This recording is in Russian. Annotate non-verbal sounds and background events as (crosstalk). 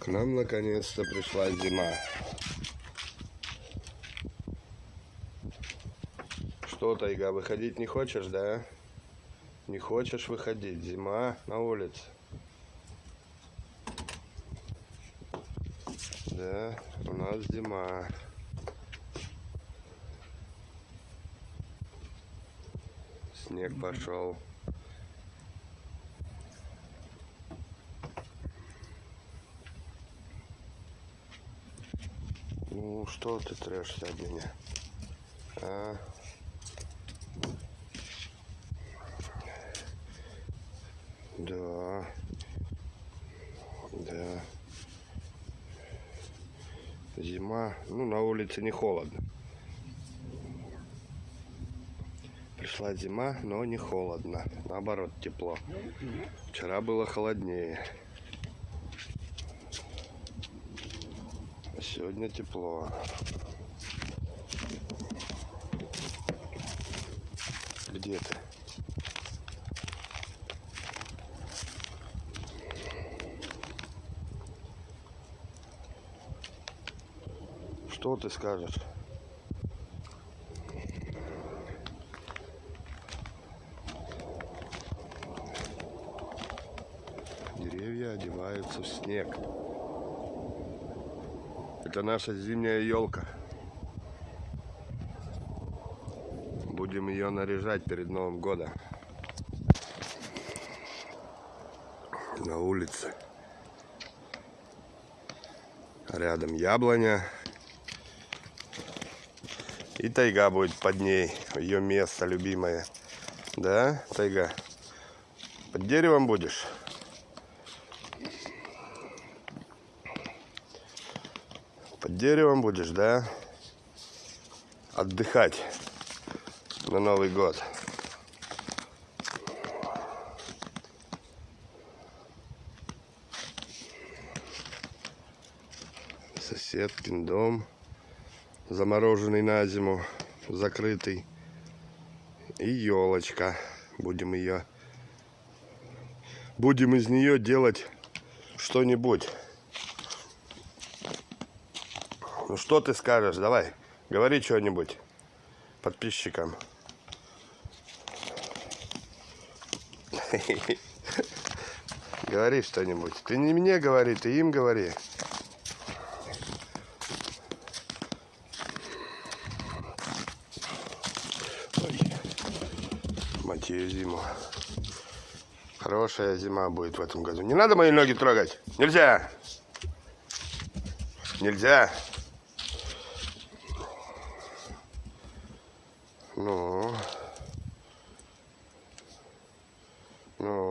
К нам наконец-то пришла зима. Что, Тайга, выходить не хочешь, да? Не хочешь выходить? Зима на улице. Да, у нас зима. Снег пошел. Ну, что ты трешься об меня? А? Да. Да. Зима. Ну, на улице не холодно. Пришла зима, но не холодно. Наоборот, тепло. Вчера было холоднее. Сегодня тепло. Где ты? Что ты скажешь? Деревья одеваются в снег. Это наша зимняя елка. Будем ее наряжать перед Новым годом. На улице. Рядом яблоня. И тайга будет под ней. Ее место любимое. Да, тайга? Под деревом будешь? Под деревом будешь, да? Отдыхать на Новый год. Соседкин дом, замороженный на зиму, закрытый. И елочка. Будем ее... Будем из нее делать что-нибудь. Ну что ты скажешь? Давай, говори что-нибудь подписчикам. (laughs) Говори что-нибудь. Ты не мне говори, ты им говори. Ее зиму. Хорошая зима будет в этом году. Не надо мои ноги трогать. Нельзя. Нельзя. Ну. Ну.